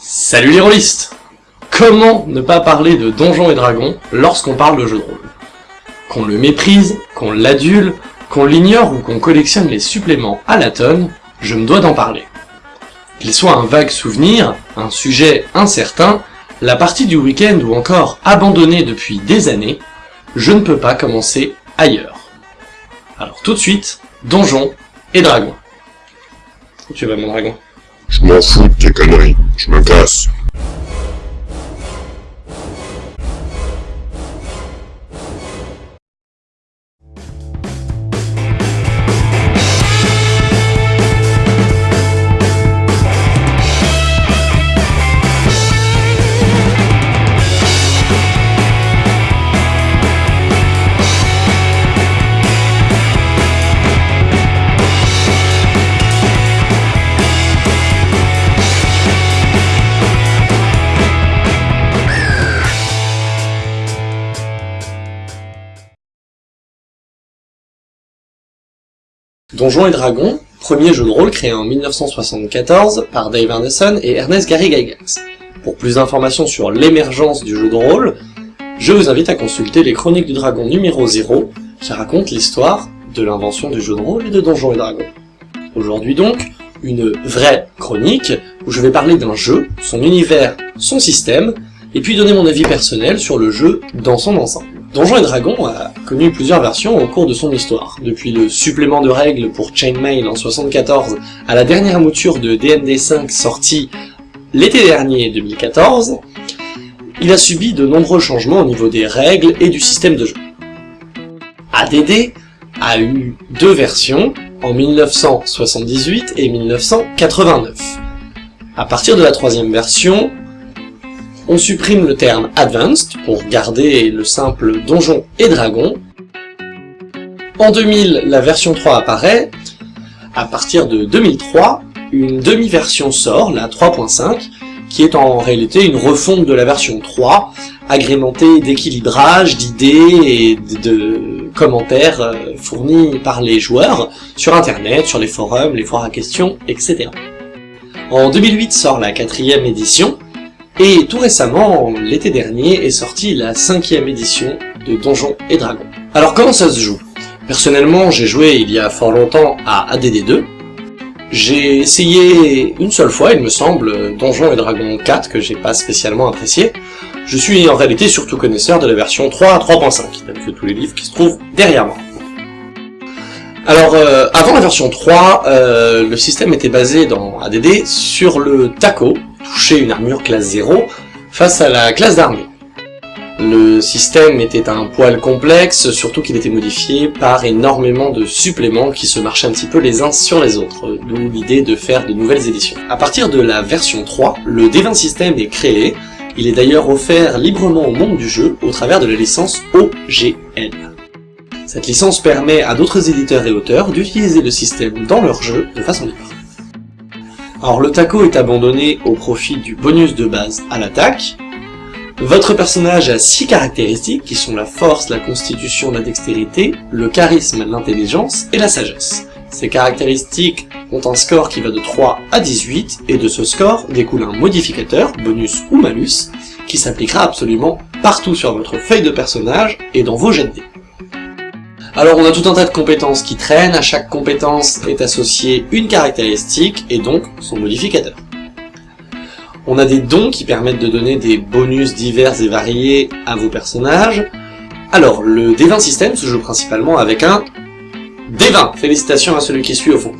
Salut les rôlistes Comment ne pas parler de Donjons et Dragons lorsqu'on parle de jeu de rôle? Qu'on le méprise, qu'on l'adule, qu'on l'ignore ou qu'on collectionne les suppléments à la tonne, je me dois d'en parler. Qu'il soit un vague souvenir, un sujet incertain, la partie du week-end ou encore abandonnée depuis des années, je ne peux pas commencer ailleurs. Alors tout de suite, Donjons et Dragons. Tu vas mon dragon? Je m'en fous de tes conneries, je me casse. Donjons et Dragons, premier jeu de rôle créé en 1974 par Dave Anderson et Ernest Gary Gygax. Pour plus d'informations sur l'émergence du jeu de rôle, je vous invite à consulter les Chroniques du Dragon numéro 0, qui racontent l'histoire de l'invention du jeu de rôle et de Donjons et Dragons. Aujourd'hui donc, une vraie chronique, où je vais parler d'un jeu, son univers, son système, et puis donner mon avis personnel sur le jeu dans son ensemble. Donjons et Dragons a connu plusieurs versions au cours de son histoire, depuis le supplément de règles pour Chainmail en 74 à la dernière mouture de D&D 5 sortie l'été dernier 2014, il a subi de nombreux changements au niveau des règles et du système de jeu. ADD a eu deux versions, en 1978 et 1989. À partir de la troisième version, on supprime le terme Advanced pour garder le simple Donjon et Dragon. En 2000, la version 3 apparaît. À partir de 2003, une demi-version sort, la 3.5, qui est en réalité une refonte de la version 3, agrémentée d'équilibrage, d'idées et de commentaires euh, fournis par les joueurs sur internet, sur les forums, les foires à questions, etc. En 2008 sort la quatrième édition, et tout récemment, l'été dernier, est sortie la cinquième édition de Donjons et Dragons. Alors comment ça se joue? Personnellement, j'ai joué il y a fort longtemps à ADD2. J'ai essayé une seule fois, il me semble, Donjons et Dragons 4, que j'ai pas spécialement apprécié. Je suis en réalité surtout connaisseur de la version 3 à 3.5, tels que tous les livres qui se trouvent derrière moi. Alors, euh, avant la version 3, euh, le système était basé dans ADD sur le TACO, toucher une armure classe 0 face à la classe d'armée. Le système était un poil complexe, surtout qu'il était modifié par énormément de suppléments qui se marchaient un petit peu les uns sur les autres, d'où l'idée de faire de nouvelles éditions. À partir de la version 3, le D20 système est créé, il est d'ailleurs offert librement au monde du jeu au travers de la licence OGL. Cette licence permet à d'autres éditeurs et auteurs d'utiliser le système dans leur jeu de façon libre. Alors le taco est abandonné au profit du bonus de base à l'attaque. Votre personnage a 6 caractéristiques qui sont la force, la constitution, la dextérité, le charisme, l'intelligence et la sagesse. Ces caractéristiques ont un score qui va de 3 à 18, et de ce score découle un modificateur, bonus ou malus, qui s'appliquera absolument partout sur votre feuille de personnage et dans vos jets de dés. Alors on a tout un tas de compétences qui traînent, à chaque compétence est associée une caractéristique et donc son modificateur. On a des dons qui permettent de donner des bonus divers et variés à vos personnages. Alors, le D20 système se joue principalement avec un D20. Félicitations à celui qui suit au fond.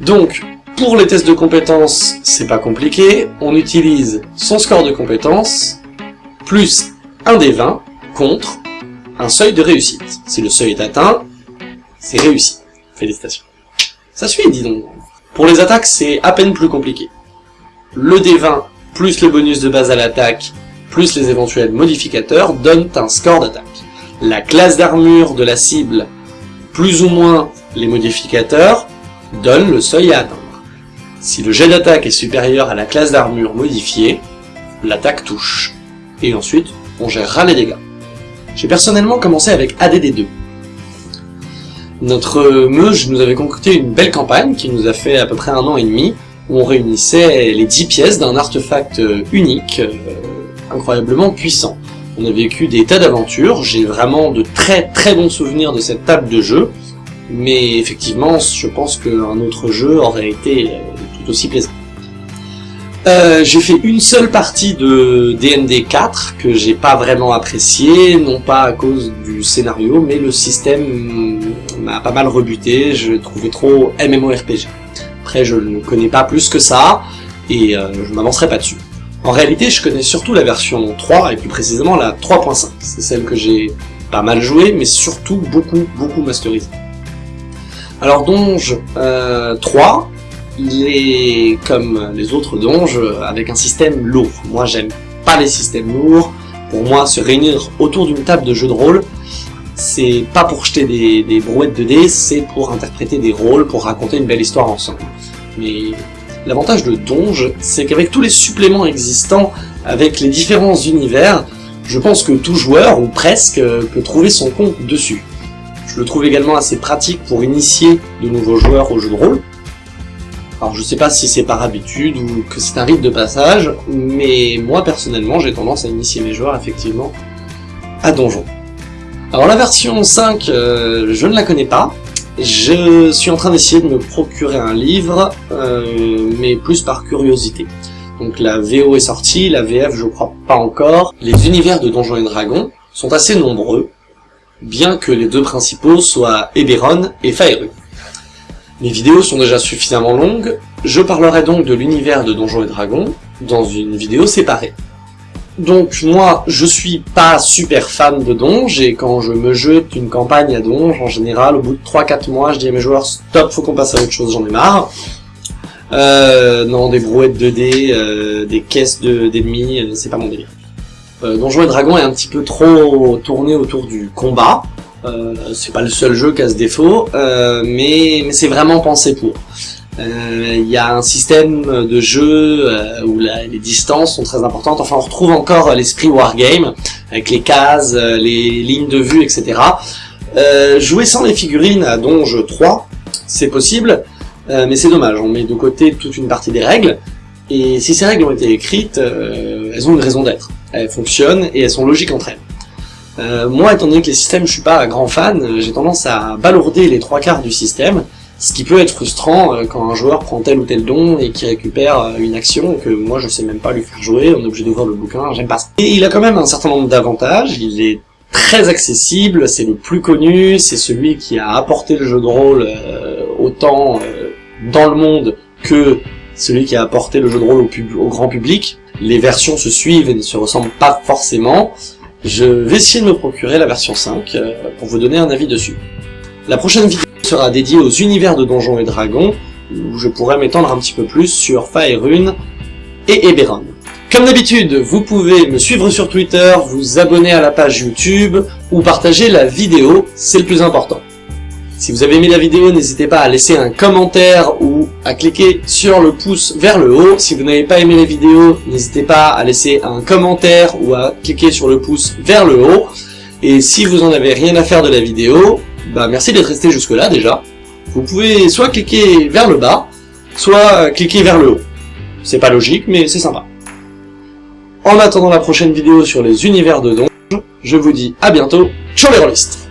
Donc, pour les tests de compétences, c'est pas compliqué. On utilise son score de compétences, plus un D20, contre un seuil de réussite. Si le seuil est atteint, c'est réussi. Félicitations. Ça suit, dis donc. Pour les attaques, c'est à peine plus compliqué. Le D20 plus le bonus de base à l'attaque, plus les éventuels modificateurs, donnent un score d'attaque. La classe d'armure de la cible, plus ou moins les modificateurs, donne le seuil à atteindre. Si le jet d'attaque est supérieur à la classe d'armure modifiée, l'attaque touche. Et ensuite, on gérera les dégâts. J'ai personnellement commencé avec ADD2. Notre meuge nous avait concocté une belle campagne qui nous a fait à peu près un an et demi, où on réunissait les 10 pièces d'un artefact unique, euh, incroyablement puissant. On a vécu des tas d'aventures, j'ai vraiment de très très bons souvenirs de cette table de jeu, mais effectivement, je pense qu'un autre jeu aurait été euh, tout aussi plaisant. Euh, j'ai fait une seule partie de D&D 4 que j'ai pas vraiment apprécié, non pas à cause du scénario, mais le système m'a pas mal rebuté, je trouvé trop MMORPG. Après, je ne connais pas plus que ça, et euh, je m'avancerai pas dessus. En réalité, je connais surtout la version 3, et plus précisément la 3.5. C'est celle que j'ai pas mal jouée, mais surtout beaucoup, beaucoup masterisée. Alors Donge euh, 3, il est comme les autres donges avec un système lourd. Moi j'aime pas les systèmes lourds. Pour moi, se réunir autour d'une table de jeu de rôle, c'est pas pour jeter des, des brouettes de dés, c'est pour interpréter des rôles, pour raconter une belle histoire ensemble. Mais l'avantage de Donge, c'est qu'avec tous les suppléments existants, avec les différents univers, je pense que tout joueur, ou presque, peut trouver son compte dessus. Je le trouve également assez pratique pour initier de nouveaux joueurs au jeu de rôle. Alors je sais pas si c'est par habitude ou que c'est un rite de passage, mais moi personnellement j'ai tendance à initier mes joueurs effectivement à Donjon. Alors la version 5, euh, je ne la connais pas, je suis en train d'essayer de me procurer un livre, euh, mais plus par curiosité. Donc la VO est sortie, la VF je crois pas encore. Les univers de Donjons et Dragons sont assez nombreux, bien que les deux principaux soient Eberron et Faerun. Mes vidéos sont déjà suffisamment longues, je parlerai donc de l'univers de Donjons et Dragons dans une vidéo séparée. Donc moi, je suis pas super fan de Donj, et quand je me jette une campagne à Donj, en général, au bout de 3-4 mois, je dis à mes joueurs « Stop, faut qu'on passe à autre chose, j'en ai marre euh, Non, des brouettes de dés, euh, des caisses d'ennemis, euh, c'est pas mon délire. Euh, Donjons et Dragons est un petit peu trop tourné autour du combat, c'est pas le seul jeu qui a ce défaut, euh, mais, mais c'est vraiment pensé pour. Euh, il y a un système de jeu où les distances sont très importantes. Enfin, on retrouve encore l'esprit wargame avec les cases, les lignes de vue, etc. jouer sans les figurines à Donge 3, c'est possible, mais c'est dommage. On met de côté toute une partie des règles. Et si ces règles ont été écrites, elles ont une raison d'être. Elles fonctionnent et elles sont logiques entre elles. Euh, moi, étant donné que les systèmes, je suis pas un grand fan, euh, j'ai tendance à balourder les trois quarts du système, ce qui peut être frustrant euh, quand un joueur prend tel ou tel don et qui récupère une action que moi je sais même pas lui faire jouer, on est obligé d'ouvrir le bouquin, j'aime pas ça. Et il a quand même un certain nombre d'avantages, il est très accessible, c'est le plus connu, c'est celui qui a apporté le jeu de rôle autant dans le monde que celui qui a apporté le jeu de rôle au, au grand public. Les versions se suivent et ne se ressemblent pas forcément, je vais essayer de me procurer la version 5 euh, pour vous donner un avis dessus. La prochaine vidéo sera dédiée aux univers de Donjons et Dragons, où je pourrais m'étendre un petit peu plus sur Faerun et Eberron. Comme d'habitude, vous pouvez me suivre sur Twitter, vous abonner à la page YouTube, ou partager la vidéo, c'est le plus important. Si vous avez aimé la vidéo, n'hésitez pas à laisser un commentaire ou à cliquer sur le pouce vers le haut. Si vous n'avez pas aimé la vidéo, n'hésitez pas à laisser un commentaire ou à cliquer sur le pouce vers le haut. Et si vous en avez rien à faire de la vidéo, bah merci d'être resté jusque là déjà. Vous pouvez soit cliquer vers le bas, soit cliquer vers le haut. C'est pas logique, mais c'est sympa. En attendant la prochaine vidéo sur les univers de Donge, je vous dis à bientôt, ciao les rôlistes